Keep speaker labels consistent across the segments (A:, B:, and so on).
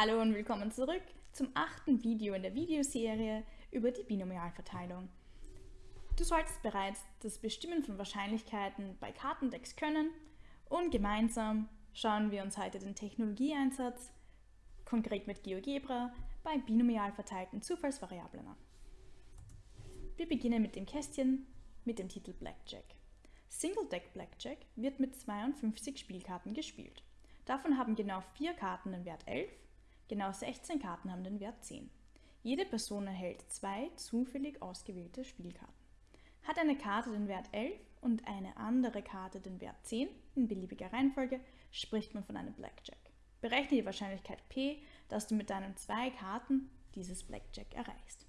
A: Hallo und willkommen zurück zum achten Video in der Videoserie über die Binomialverteilung. Du solltest bereits das Bestimmen von Wahrscheinlichkeiten bei Kartendecks können und gemeinsam schauen wir uns heute den Technologieeinsatz, konkret mit GeoGebra, bei binomial verteilten Zufallsvariablen an. Wir beginnen mit dem Kästchen mit dem Titel Blackjack. Single Deck Blackjack wird mit 52 Spielkarten gespielt. Davon haben genau vier Karten den Wert 11 Genau 16 Karten haben den Wert 10. Jede Person erhält zwei zufällig ausgewählte Spielkarten. Hat eine Karte den Wert 11 und eine andere Karte den Wert 10 in beliebiger Reihenfolge, spricht man von einem Blackjack. Berechne die Wahrscheinlichkeit P, dass du mit deinen zwei Karten dieses Blackjack erreichst.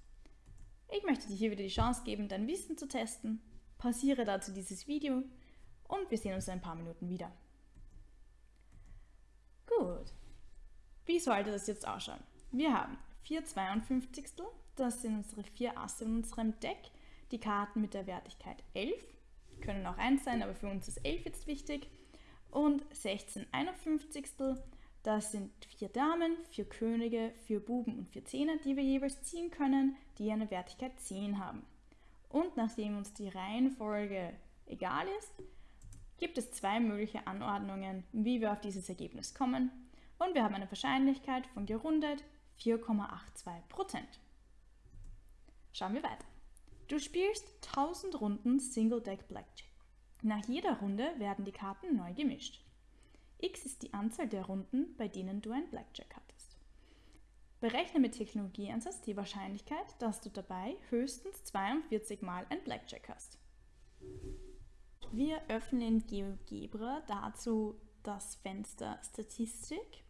A: Ich möchte dir hier wieder die Chance geben, dein Wissen zu testen. Pausiere dazu dieses Video und wir sehen uns in ein paar Minuten wieder. Gut, wie sollte das jetzt ausschauen? Wir haben 4 52. Das sind unsere vier Asse in unserem Deck. Die Karten mit der Wertigkeit 11. Können auch 1 sein, aber für uns ist 11 jetzt wichtig. Und 16 51. Das sind vier Damen, vier Könige, vier Buben und vier Zehner, die wir jeweils ziehen können, die eine Wertigkeit 10 haben. Und nachdem uns die Reihenfolge egal ist, gibt es zwei mögliche Anordnungen, wie wir auf dieses Ergebnis kommen und wir haben eine Wahrscheinlichkeit von gerundet 4,82%. Schauen wir weiter. Du spielst 1000 Runden Single Deck Blackjack. Nach jeder Runde werden die Karten neu gemischt. X ist die Anzahl der Runden, bei denen du ein Blackjack hattest. Berechne mit Technologieansatz die Wahrscheinlichkeit, dass du dabei höchstens 42 Mal ein Blackjack hast. Wir öffnen in GeoGebra dazu das Fenster Statistik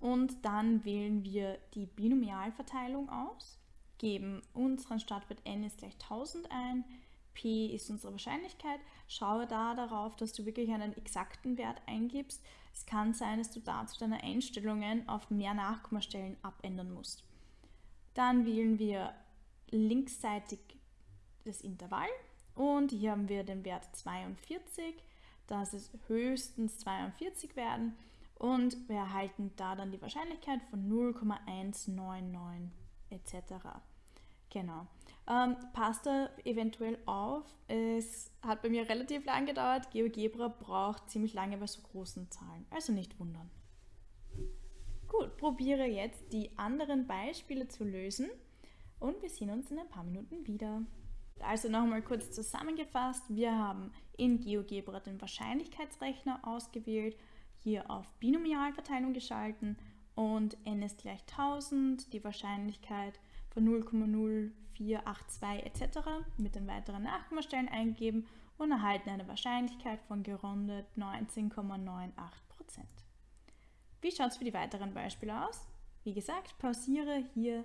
A: und dann wählen wir die Binomialverteilung aus, geben unseren Startwert n ist gleich 1000 ein, p ist unsere Wahrscheinlichkeit. Schaue da darauf, dass du wirklich einen exakten Wert eingibst. Es kann sein, dass du dazu deine Einstellungen auf mehr Nachkommastellen abändern musst. Dann wählen wir linksseitig das Intervall und hier haben wir den Wert 42, dass es höchstens 42 werden und wir erhalten da dann die Wahrscheinlichkeit von 0,199 etc. Genau. Ähm, passt da eventuell auf. Es hat bei mir relativ lang gedauert. GeoGebra braucht ziemlich lange bei so großen Zahlen. Also nicht wundern. Gut, probiere jetzt die anderen Beispiele zu lösen und wir sehen uns in ein paar Minuten wieder. Also nochmal kurz zusammengefasst. Wir haben in GeoGebra den Wahrscheinlichkeitsrechner ausgewählt hier auf Binomialverteilung geschalten und n ist gleich 1000, die Wahrscheinlichkeit von 0,0482 etc. mit den weiteren Nachkommastellen eingeben und erhalten eine Wahrscheinlichkeit von gerundet 19,98%. Wie schaut es für die weiteren Beispiele aus? Wie gesagt, pausiere hier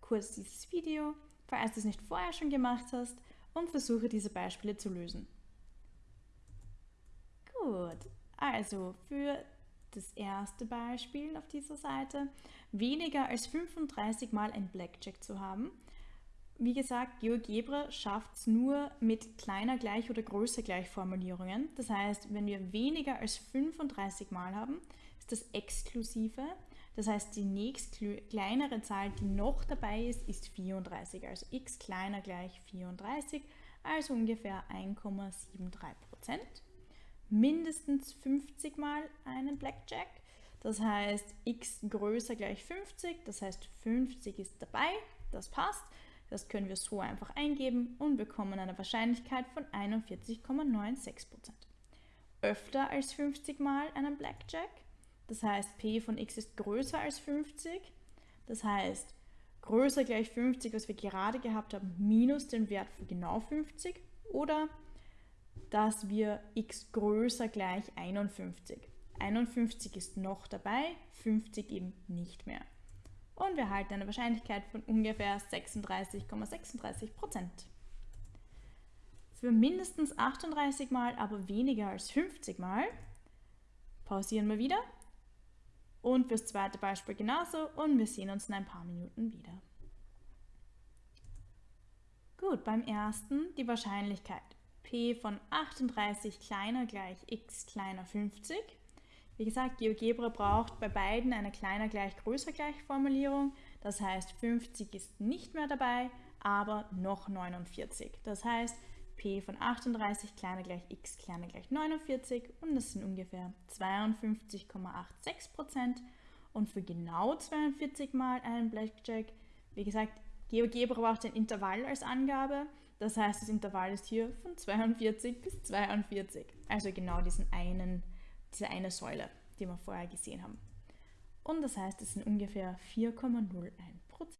A: kurz dieses Video, falls du es nicht vorher schon gemacht hast und versuche diese Beispiele zu lösen. Gut, also für das erste Beispiel auf dieser Seite, weniger als 35 Mal ein Blackjack zu haben. Wie gesagt, GeoGebra schafft es nur mit kleiner gleich oder größer gleich Formulierungen. Das heißt, wenn wir weniger als 35 Mal haben, ist das exklusive. Das heißt, die nächst kleinere Zahl, die noch dabei ist, ist 34. Also x kleiner gleich 34, also ungefähr 1,73 Prozent mindestens 50 mal einen Blackjack. Das heißt, x größer gleich 50, das heißt 50 ist dabei, das passt. Das können wir so einfach eingeben und bekommen eine Wahrscheinlichkeit von 41,96%. Öfter als 50 mal einen Blackjack, das heißt p von x ist größer als 50, das heißt größer gleich 50, was wir gerade gehabt haben, minus den Wert von genau 50 oder dass wir x größer gleich 51. 51 ist noch dabei, 50 eben nicht mehr. Und wir halten eine Wahrscheinlichkeit von ungefähr 36,36 Prozent. Für mindestens 38 Mal, aber weniger als 50 Mal, pausieren wir wieder. Und fürs zweite Beispiel genauso und wir sehen uns in ein paar Minuten wieder. Gut, beim ersten die Wahrscheinlichkeit p von 38 kleiner gleich x kleiner 50. Wie gesagt, GeoGebra braucht bei beiden eine kleiner gleich größer gleich Formulierung. Das heißt, 50 ist nicht mehr dabei, aber noch 49. Das heißt, p von 38 kleiner gleich x kleiner gleich 49 und das sind ungefähr 52,86 Prozent. Und für genau 42 mal einen Blackjack, wie gesagt, GeoGebra braucht ein Intervall als Angabe. Das heißt, das Intervall ist hier von 42 bis 42. Also genau diesen einen, diese eine Säule, die wir vorher gesehen haben. Und das heißt, es sind ungefähr 4,01